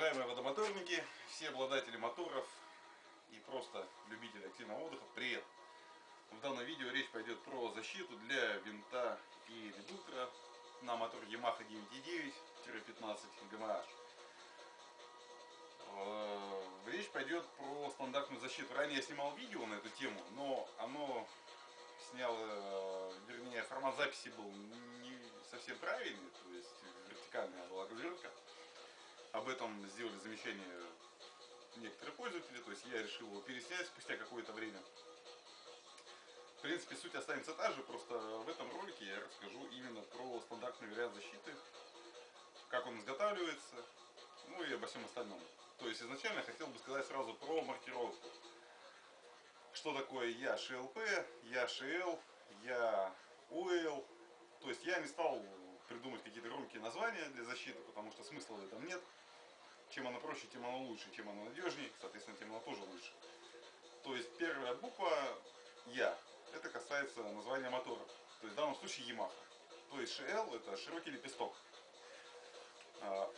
Уважаемые водомоторники, все обладатели моторов и просто любители активного отдыха, привет! В данном видео речь пойдет про защиту для винта и редуктора на мотор Yamaha 9.9-15 GMH. Э, речь пойдет про стандартную защиту. Ранее я снимал видео на эту тему, но оно снял, э, вернее, формат записи был не совсем правильный, то есть вертикальная была разверка. Об этом сделали замечание некоторые пользователи, то есть я решил его переснять спустя какое-то время. В принципе, суть останется та же, просто в этом ролике я расскажу именно про стандартный вариант защиты, как он изготавливается, ну и обо всем остальном. То есть изначально я хотел бы сказать сразу про маркировку. Что такое я ШЛП, я ШЛ, я УЛ. То есть я не стал придумать какие-то громкие названия для защиты, потому что смысла в этом нет. Чем оно проще, тем оно лучше, чем оно надежнее, соответственно, тем оно тоже лучше. То есть первая буква Я. Это касается названия мотора. То есть в данном случае Yamaha. То есть ШЛ это широкий лепесток.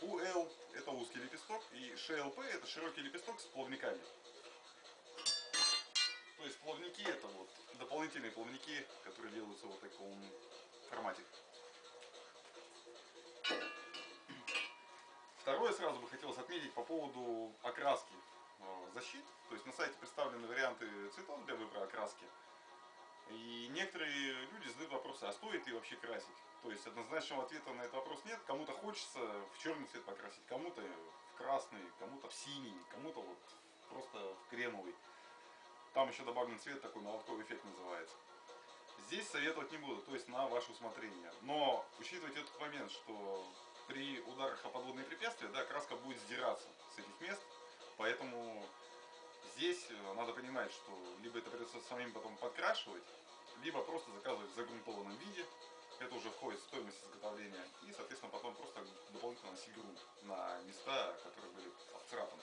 УЛ это узкий лепесток. И ШЛП это широкий лепесток с плавниками. То есть плавники это вот дополнительные плавники, которые делаются вот в таком формате. Второе сразу бы хотелось отметить по поводу окраски э, защит. То есть на сайте представлены варианты цветов для выбора окраски. И некоторые люди задают вопросы, а стоит ли вообще красить? То есть однозначного ответа на этот вопрос нет. Кому-то хочется в черный цвет покрасить, кому-то в красный, кому-то в синий, кому-то вот просто в кремовый. Там еще добавлен цвет, такой молотковый эффект называется. Здесь советовать не буду, то есть на ваше усмотрение. Но учитывайте этот момент, что при ударах о подводные препятствия, да, краска будет сдираться с этих мест, поэтому здесь э, надо понимать, что либо это придется самим потом подкрашивать, либо просто заказывать в загрунтованном виде, это уже входит в стоимость изготовления, и, соответственно, потом просто дополнительно носить грунт на места, которые были обцарапаны.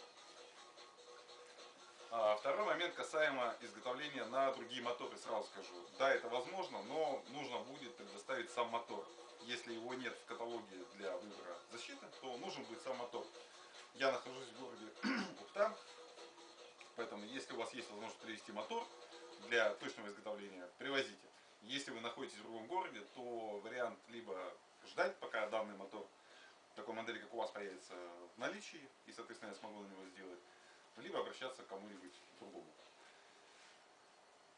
А второй момент касаемо изготовления на другие моторы, сразу скажу. Да, это возможно, но нужно будет предоставить сам мотор если его нет в каталоге для выбора защиты, то нужен будет сам мотор. Я нахожусь в городе Ухта, поэтому если у вас есть возможность привезти мотор для точного изготовления, привозите. Если вы находитесь в другом городе, то вариант либо ждать, пока данный мотор такой модели, как у вас, появится в наличии, и, соответственно, я смогу на него сделать, либо обращаться к кому-нибудь другому.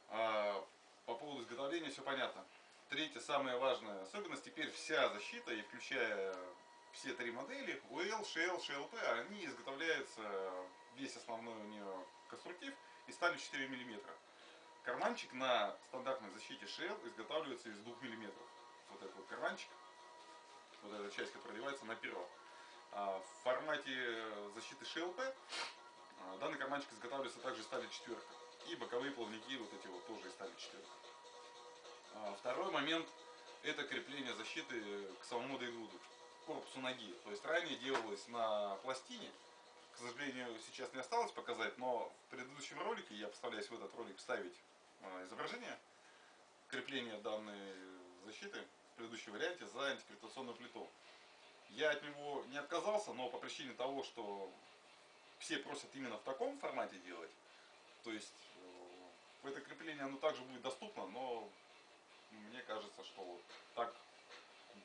А, по поводу изготовления все понятно. Третья, самая важная особенность, теперь вся защита, и включая все три модели, UL, Shell, SHLP, они изготовляются, весь основной у нее конструктив, из стали 4 мм. Карманчик на стандартной защите Shell изготавливается из 2 мм. Вот этот вот карманчик, вот эта часть, которая одевается на перо. А в формате защиты SHLP а, данный карманчик изготавливается также из стали четверка. И боковые плавники вот эти вот тоже из стали четверка. А, второй момент – это крепление защиты к самому дрегуду, к корпусу ноги. То есть ранее делалось на пластине, к сожалению, сейчас не осталось показать, но в предыдущем ролике, я постараюсь в этот ролик вставить а, изображение крепления данной защиты в предыдущем варианте за антигравитационную плиту. Я от него не отказался, но по причине того, что все просят именно в таком формате делать, то есть э, это крепление оно также будет доступно, но мне кажется, что вот так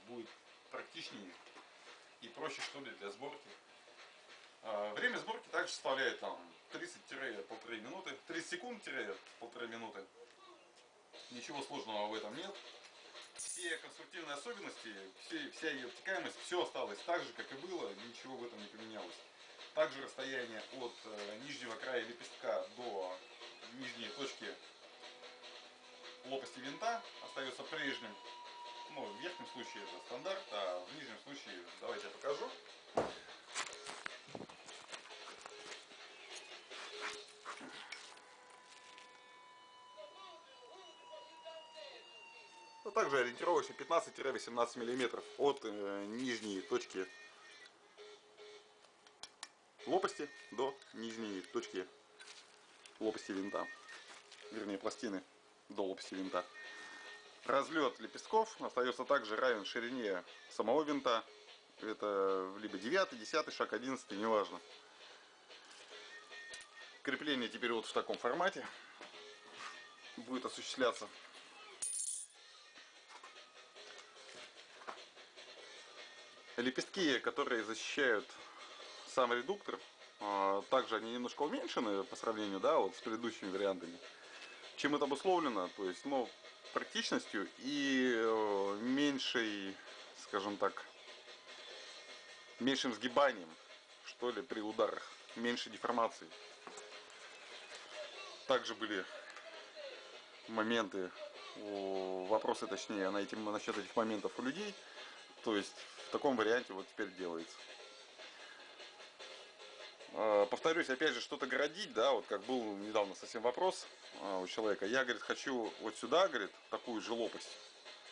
будет практичнее и проще что ли для сборки. А, время сборки также составляет там 30-1,5 минуты, 30 секунд-1,5 минуты. Ничего сложного в этом нет. Все конструктивные особенности, все, вся ее обтекаемость, все осталось так же, как и было, ничего в этом не поменялось. Также расстояние от э, нижнего края лепестка до нижней точки лопасти винта остается прежним. Ну, в верхнем случае это стандарт, а в нижнем случае, давайте я покажу. Ну, также ориентировочно 15-18 мм от э, нижней точки лопасти до нижней точки лопасти винта, вернее пластины до лопасти винта. Разлет лепестков остается также равен ширине самого винта Это либо 9, 10 шаг, 11, неважно. Крепление теперь вот в таком формате будет осуществляться. Лепестки, которые защищают сам редуктор, а, также они немножко уменьшены по сравнению, да, вот с предыдущими вариантами. Чем это обусловлено? То есть, ну, практичностью и э, меньшей, скажем так, меньшим сгибанием, что ли, при ударах, меньше деформации. Также были моменты, вопросы точнее, на этим, насчет этих моментов у людей. То есть в таком варианте вот теперь делается. А, повторюсь, опять же, что-то городить, да, вот как был недавно совсем вопрос а, у человека. Я, говорит, хочу вот сюда, говорит, такую же лопасть,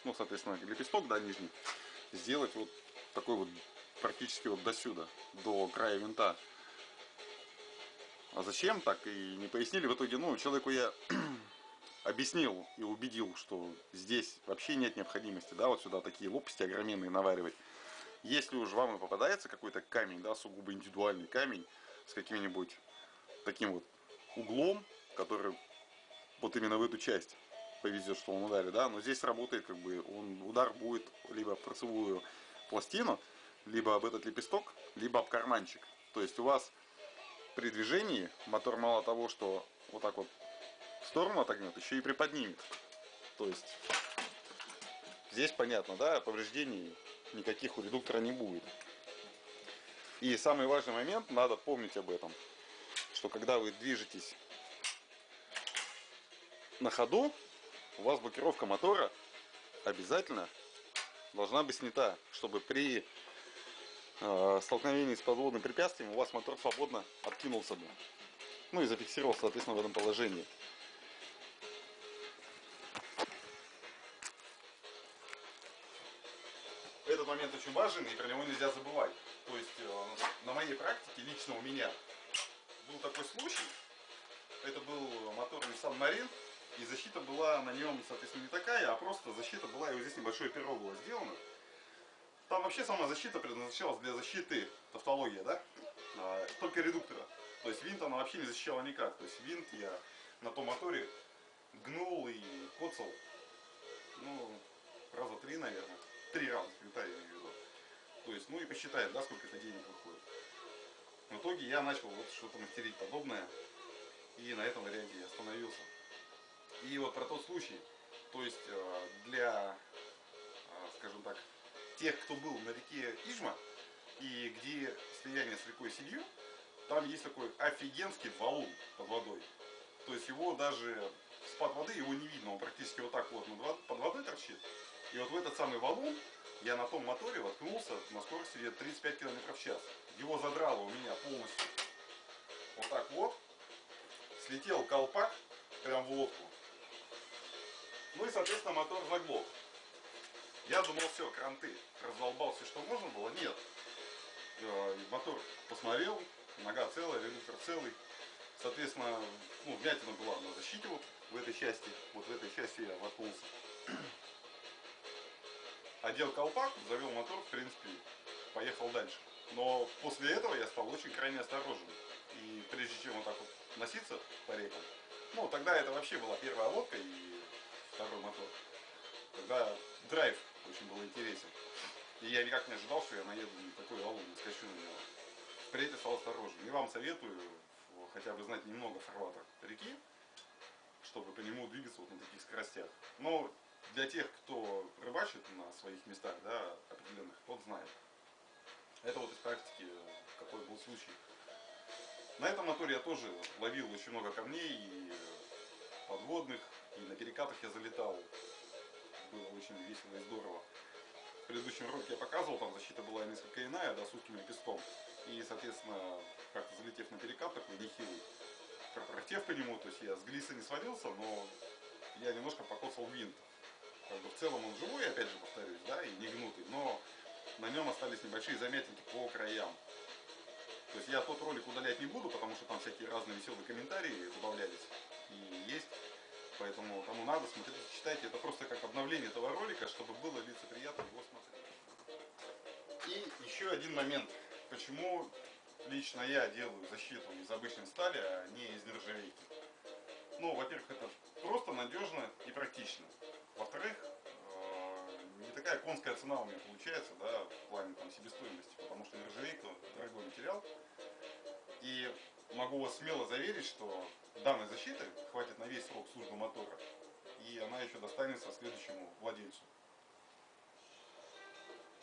ну, соответственно, лепесток, да, нижний, сделать вот такой вот практически вот до сюда, до края винта. А зачем, так и не пояснили. В итоге, ну, человеку я объяснил и убедил, что здесь вообще нет необходимости, да, вот сюда такие лопасти огроменные наваривать. Если уж вам и попадается какой-то камень, да, сугубо индивидуальный камень, с каким-нибудь таким вот углом, который вот именно в эту часть повезет, что он ударит, да, но здесь работает как бы, он, удар будет либо в торцевую пластину, либо об этот лепесток, либо об карманчик. То есть у вас при движении мотор мало того, что вот так вот в сторону отогнет, еще и приподнимет. То есть здесь понятно, да, повреждений никаких у редуктора не будет. И самый важный момент, надо помнить об этом, что когда вы движетесь на ходу, у вас блокировка мотора обязательно должна быть снята, чтобы при э, столкновении с подводным препятствием у вас мотор свободно откинулся бы. Ну и зафиксировался, соответственно, в этом положении. Этот момент очень важен и про него нельзя забывать. То есть э, на моей практике, лично у меня, был такой случай. Это был мотор Nissan Marine. И защита была на нем, соответственно, не такая, а просто защита была, и вот здесь небольшое перо было сделано. Там вообще сама защита предназначалась для защиты, тавтология, да? А, только редуктора. То есть винт она вообще не защищала никак. То есть винт я на том моторе гнул и коцал, ну, раза три, наверное. Три раза винта я имею. То есть, ну и посчитает, да, сколько это денег выходит. В итоге я начал вот что-то мастерить подобное. И на этом варианте я остановился. И вот про тот случай, то есть э, для, э, скажем так, тех, кто был на реке Ижма, и где слияние с рекой Синью, там есть такой офигенский валун под водой. То есть его даже с-под воды его не видно, он практически вот так вот под водой торчит. И вот в этот самый валун я на том моторе воткнулся на скорости где 35 км в час. Его задрало у меня полностью. Вот так вот. Слетел колпак прям в лодку. Ну и, соответственно, мотор заглох. Я думал, все, кранты. Раздолбал все, что можно было. Нет. Э, мотор посмотрел, нога целая, редуктор целый. Соответственно, ну, вмятина была на защите вот в этой части. Вот в этой части я воткнулся одел колпак, завел мотор, в принципе, поехал дальше. Но после этого я стал очень крайне осторожен. И прежде чем вот так вот носиться по рекам, ну, тогда это вообще была первая лодка и второй мотор. Тогда драйв очень был интересен. И я никак не ожидал, что я наеду на такой валун, не скачу на него. Впредь стал осторожен. И вам советую хотя бы знать немного фарватер реки, чтобы по нему двигаться вот на таких скоростях. Но для тех, кто рыбачит на своих местах, да, определенных, тот знает. Это вот из практики, какой был случай. На этом моторе я тоже ловил очень много камней и подводных, и на перекатах я залетал. Было очень весело и здорово. В предыдущем ролике я показывал, там защита была несколько иная, да, с узким лепестком. И, соответственно, как-то залетев на перекат такой нехилый, пропротев по нему, то есть я с глиса не свалился, но я немножко покоцал винт как бы в целом он живой, опять же повторюсь, да, и не гнутый, но на нем остались небольшие заметинки по краям. То есть я тот ролик удалять не буду, потому что там всякие разные веселые комментарии добавлялись и есть. Поэтому кому надо, смотрите, читайте. Это просто как обновление этого ролика, чтобы было лицеприятно его смотреть. И еще один момент. Почему лично я делаю защиту из обычной стали, а не из нержавейки? Ну, во-первых, это просто надежно и практично. Во-вторых, э, не такая конская цена у меня получается, да, в плане там себестоимости, потому что нержавейка дорогой материал. И могу вас смело заверить, что данной защиты хватит на весь срок службы мотора. И она еще достанется следующему владельцу.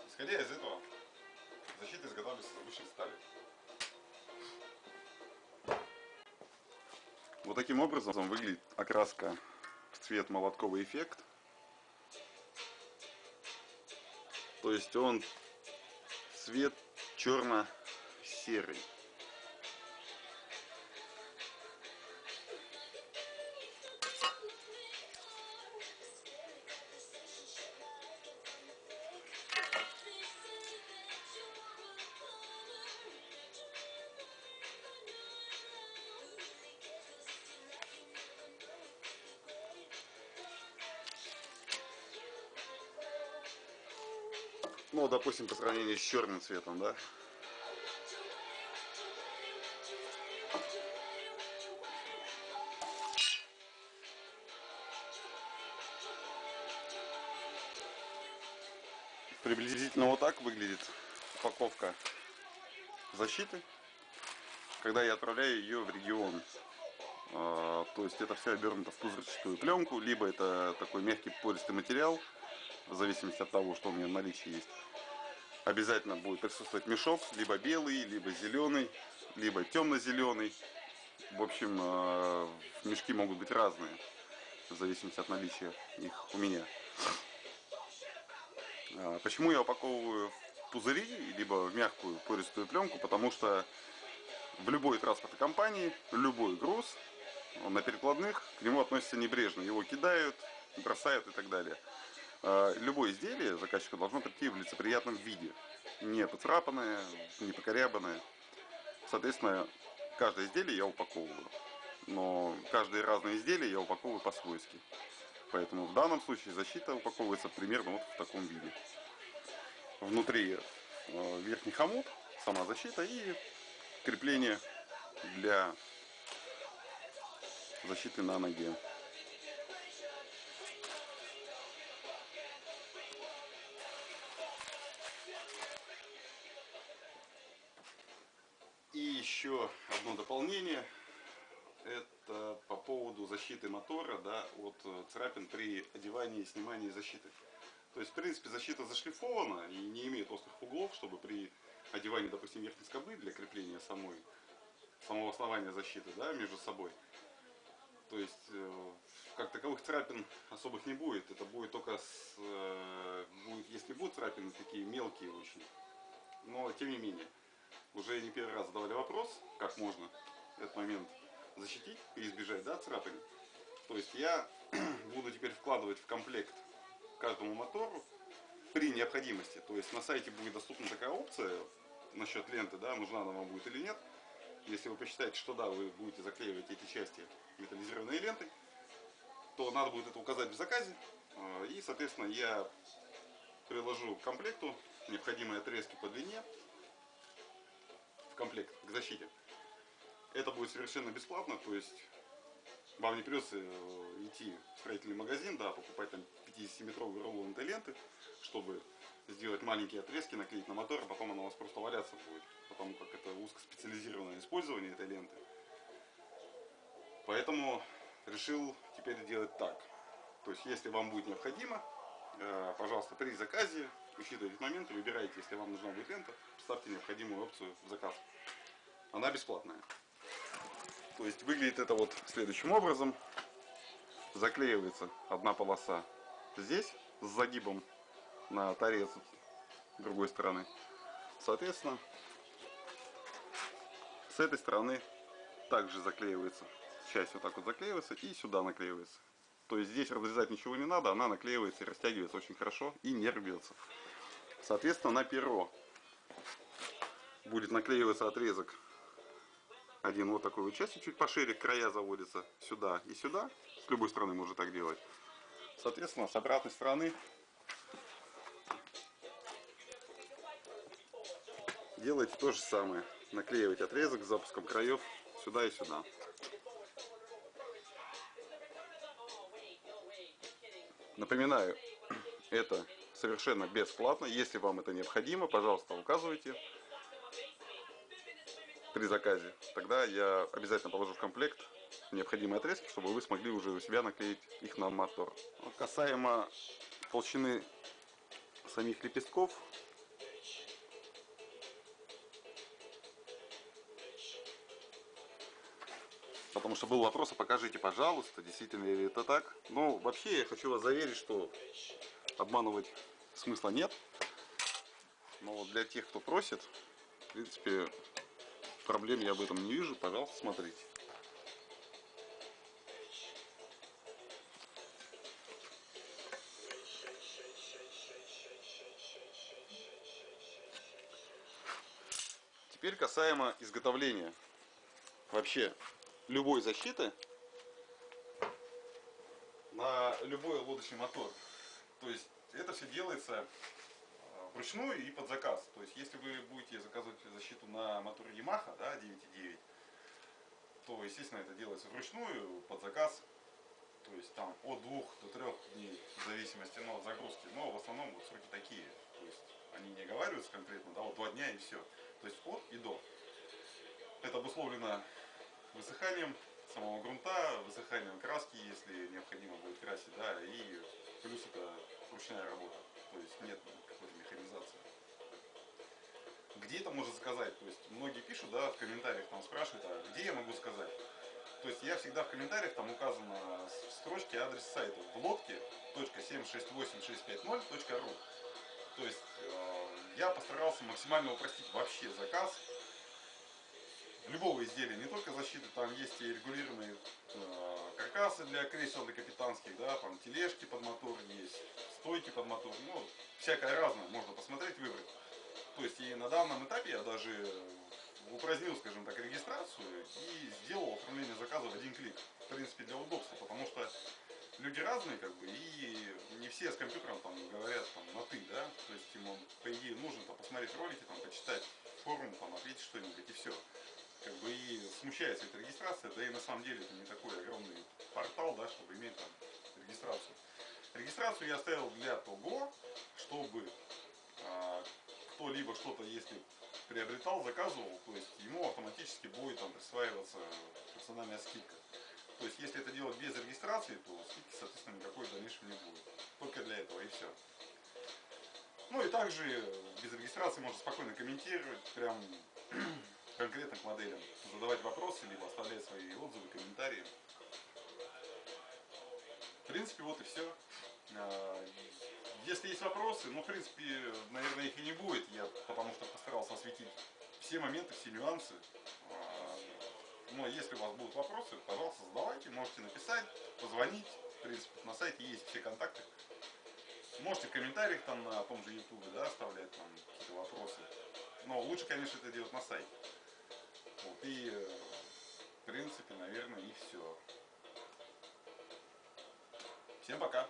Исходя из этого, защита изготавливается из обычной стали. Вот таким образом выглядит окраска в цвет молотковый эффект. То есть он цвет черно-серый. Ну, допустим, по сравнению с черным цветом, да? Приблизительно вот так выглядит упаковка защиты, когда я отправляю ее в регион. А, то есть это все обернуто в пузырчатую пленку, либо это такой мягкий пористый материал, в зависимости от того, что у меня в наличии есть. Обязательно будет присутствовать мешок, либо белый, либо зеленый, либо темно-зеленый. В общем, э, мешки могут быть разные, в зависимости от наличия их у меня. А, почему я упаковываю в пузыри, либо в мягкую пористую пленку? Потому что в любой транспортной компании любой груз на перекладных к нему относятся небрежно. Его кидают, бросают и так далее. А, любое изделие заказчика должно прийти в лицеприятном виде. Не поцарапанное, не покорябанное. Соответственно, каждое изделие я упаковываю. Но каждое разное изделие я упаковываю по-свойски. Поэтому в данном случае защита упаковывается примерно вот в таком виде. Внутри э, верхний хомут, сама защита и крепление для защиты на ноге. Защиты мотора да, от э, царапин при одевании и снимании защиты. То есть, в принципе, защита зашлифована и не имеет острых углов, чтобы при одевании, допустим, верхней скобы для крепления самой, самого основания защиты да, между собой. То есть, э, как таковых царапин особых не будет. Это будет только, с, э, будет, если будут царапины, такие мелкие очень. Но, тем не менее уже не первый раз задавали вопрос, как можно этот момент защитить и избежать да, царапин. То есть я буду теперь вкладывать в комплект каждому мотору при необходимости. То есть на сайте будет доступна такая опция насчет ленты, да, нужна она вам будет или нет. Если вы посчитаете, что да, вы будете заклеивать эти части металлизированной лентой, то надо будет это указать в заказе. А, и, соответственно, я приложу к комплекту необходимые отрезки по длине, в комплект к защите. Это будет совершенно бесплатно, то есть вам не придется э, идти в строительный магазин, да, покупать там 50-метровые рулон этой ленты, чтобы сделать маленькие отрезки, наклеить на мотор, а потом она у вас просто валяться будет, потому как это узкоспециализированное использование этой ленты. Поэтому решил теперь делать так. То есть, если вам будет необходимо, э, пожалуйста, при заказе учитывая этот момент выбирайте, если вам нужна будет лента, ставьте необходимую опцию в заказ. Она бесплатная. То есть выглядит это вот следующим образом. Заклеивается одна полоса здесь с загибом на торец другой стороны. Соответственно, с этой стороны также заклеивается. Часть вот так вот заклеивается и сюда наклеивается. То есть здесь разрезать ничего не надо, она наклеивается и растягивается очень хорошо и не рвется. Соответственно, на перо будет наклеиваться отрезок один вот такой вот части, чуть пошире, края заводятся сюда и сюда. С любой стороны можно так делать. Соответственно, с обратной стороны делайте то же самое. Наклеивайте отрезок с запуском краев сюда и сюда. Напоминаю, это совершенно бесплатно. Если вам это необходимо, пожалуйста, указывайте при заказе. Тогда я обязательно положу в комплект необходимые отрезки, чтобы вы смогли уже у себя наклеить их на мотор. Касаемо толщины самих лепестков, потому что был вопрос, а покажите, пожалуйста, действительно ли это так. Ну, вообще, я хочу вас заверить, что обманывать смысла нет. Но для тех, кто просит, в принципе, проблем я об этом не вижу. Пожалуйста, смотрите. Теперь касаемо изготовления вообще любой защиты на любой лодочный мотор. То есть это все делается вручную и под заказ. То есть если вы будете заказывать защиту на моторе Yamaha да, 9.9, то естественно это делается вручную под заказ. То есть там от двух до трех дней в зависимости ну, от загрузки. Но в основном вот сроки такие. То есть они не оговариваются конкретно, да, вот два дня и все. То есть от и до. Это обусловлено высыханием самого грунта, высыханием краски, если необходимо будет красить, да, и плюс это ручная работа, то есть нет. Где это можно заказать? То есть многие пишут, да, в комментариях там спрашивают, а где я могу сказать? То есть я всегда в комментариях там указано в строчке адрес сайта в лодке .768650.ru То есть э, я постарался максимально упростить вообще заказ любого изделия, не только защиты, там есть и регулируемые э, каркасы для кресел, для капитанских, да, там тележки под мотор есть, стойки под мотор, ну, всякое разное, можно посмотреть, выбрать. То есть и на данном этапе я даже упразднил, скажем так, регистрацию и сделал оформление заказа в один клик. В принципе, для удобства, потому что люди разные, как бы, и не все с компьютером там говорят там на ты, да, то есть ему, по идее, нужно там посмотреть ролики, там, почитать форум, там, ответить что-нибудь и все как бы и смущается эта регистрация, да и на самом деле это не такой огромный портал, да, чтобы иметь там регистрацию. Регистрацию я оставил для того, чтобы а, кто-либо что-то, если приобретал, заказывал, то есть ему автоматически будет там присваиваться персональная скидка. То есть если это делать без регистрации, то скидки, соответственно, никакой в дальнейшем не будет. Только для этого и все. Ну и также без регистрации можно спокойно комментировать, прям конкретно к моделям, задавать вопросы, либо оставлять свои отзывы, комментарии. В принципе, вот и все. А, если есть вопросы, ну, в принципе, наверное, их и не будет, я потому что постарался осветить все моменты, все нюансы. А, но если у вас будут вопросы, пожалуйста, задавайте, можете написать, позвонить. В принципе, на сайте есть все контакты. Можете в комментариях там на том же ютубе да, оставлять там какие-то вопросы. Но лучше, конечно, это делать на сайте. Вот, и, э, в принципе, наверное, и все. Всем пока!